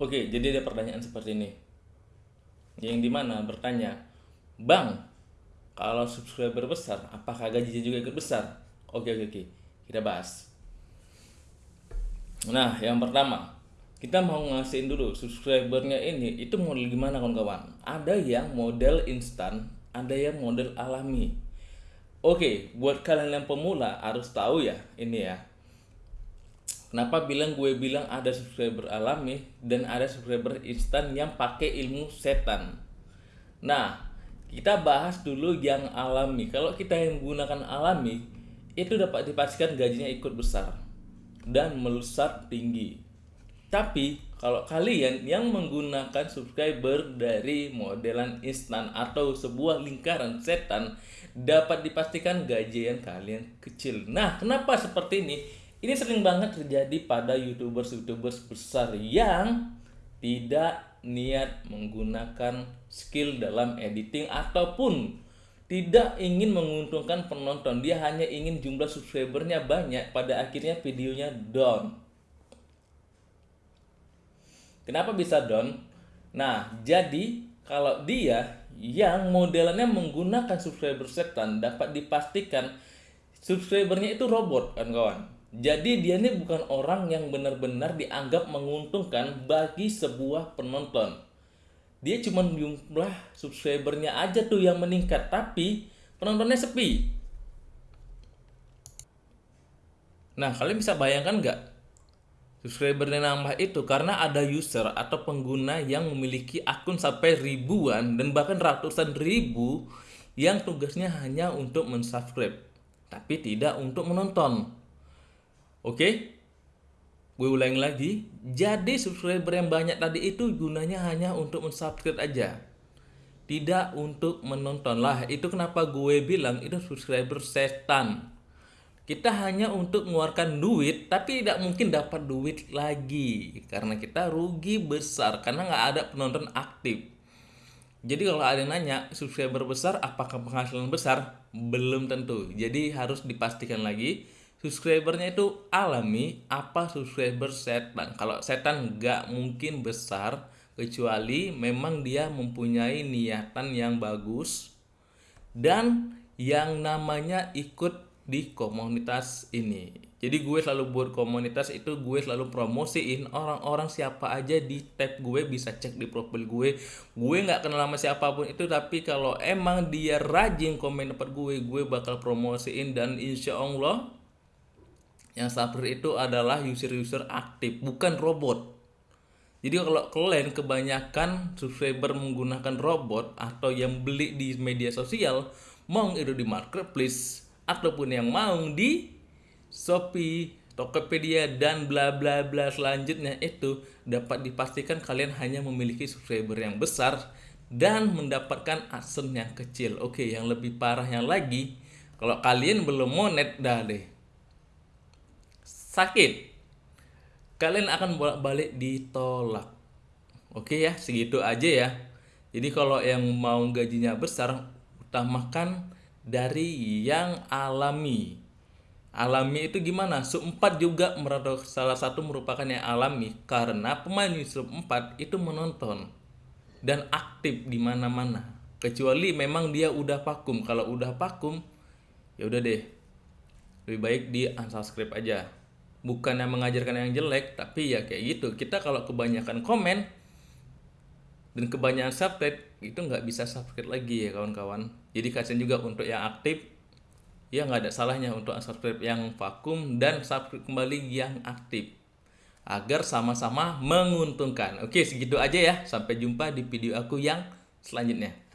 Oke, jadi ada pertanyaan seperti ini. Yang di mana bertanya, Bang, kalau subscriber besar, apakah gajinya juga ikut besar? Oke, oke, oke. Kita bahas. Nah, yang pertama, kita mau ngasihin dulu subscribernya ini itu model gimana kawan-kawan? Ada yang model instan, ada yang model alami. Oke, buat kalian yang pemula harus tahu ya ini ya Kenapa bilang gue bilang ada subscriber alami dan ada subscriber instan yang pakai ilmu setan. Nah, kita bahas dulu yang alami. Kalau kita yang menggunakan alami, itu dapat dipastikan gajinya ikut besar dan melesat tinggi. Tapi kalau kalian yang menggunakan subscriber dari modelan instan atau sebuah lingkaran setan, dapat dipastikan gajian kalian kecil. Nah, kenapa seperti ini? Ini sering banget terjadi pada youtubers-youtubers besar yang tidak niat menggunakan skill dalam editing ataupun tidak ingin menguntungkan penonton. Dia hanya ingin jumlah subscribernya banyak, pada akhirnya videonya down. Kenapa bisa down? Nah, jadi kalau dia yang modelannya menggunakan subscriber setan dapat dipastikan subscribernya itu robot kan kawan jadi dia ini bukan orang yang benar-benar dianggap menguntungkan bagi sebuah penonton. Dia cuma jumlah subscribernya aja tuh yang meningkat, tapi penontonnya sepi. Nah, kalian bisa bayangkan nggak? Subscribernya nambah itu karena ada user atau pengguna yang memiliki akun sampai ribuan dan bahkan ratusan ribu yang tugasnya hanya untuk mensubscribe, tapi tidak untuk menonton. Oke? Gue ulangi lagi. Jadi subscriber yang banyak tadi itu gunanya hanya untuk mensubscribe aja. Tidak untuk menonton lah. Itu kenapa gue bilang itu subscriber setan. Kita hanya untuk mengeluarkan duit, tapi tidak mungkin dapat duit lagi. Karena kita rugi besar, karena nggak ada penonton aktif. Jadi kalau ada yang nanya, subscriber besar apakah penghasilan besar? Belum tentu. Jadi harus dipastikan lagi subscribernya itu alami apa subscriber setan? Kalau setan nggak mungkin besar kecuali memang dia mempunyai niatan yang bagus dan yang namanya ikut di komunitas ini. Jadi gue selalu buat komunitas itu gue selalu promosiin orang-orang siapa aja di tab gue bisa cek di profil gue. Gue nggak kenal sama siapa pun itu tapi kalau emang dia rajin komen dapat gue gue bakal promosiin dan insya Allah yang subscriber itu adalah user-user aktif, bukan robot. Jadi kalau kalian kebanyakan subscriber menggunakan robot atau yang beli di media sosial, mau itu di marketplace ataupun yang mau di Shopee, Tokopedia dan bla bla bla selanjutnya itu dapat dipastikan kalian hanya memiliki subscriber yang besar dan mendapatkan aksen yang kecil. Oke, yang lebih parahnya lagi, kalau kalian belum monet dah deh sakit? Kalian akan bolak-balik ditolak. Oke ya segitu aja ya. Jadi kalau yang mau gajinya besar utamakan dari yang alami. Alami itu gimana? Sub 4 juga salah satu merupakan yang alami karena pemain sub 4 itu menonton dan aktif di mana-mana. Kecuali memang dia udah vakum. Kalau udah vakum ya udah deh. Lebih baik di unsubscribe aja bukan yang mengajarkan yang jelek tapi ya kayak gitu. Kita kalau kebanyakan komen dan kebanyakan subscribe itu nggak bisa subscribe lagi ya kawan-kawan. Jadi kasihan juga untuk yang aktif ya nggak ada salahnya untuk subscribe yang vakum dan subscribe kembali yang aktif. Agar sama-sama menguntungkan. Oke segitu aja ya. Sampai jumpa di video aku yang selanjutnya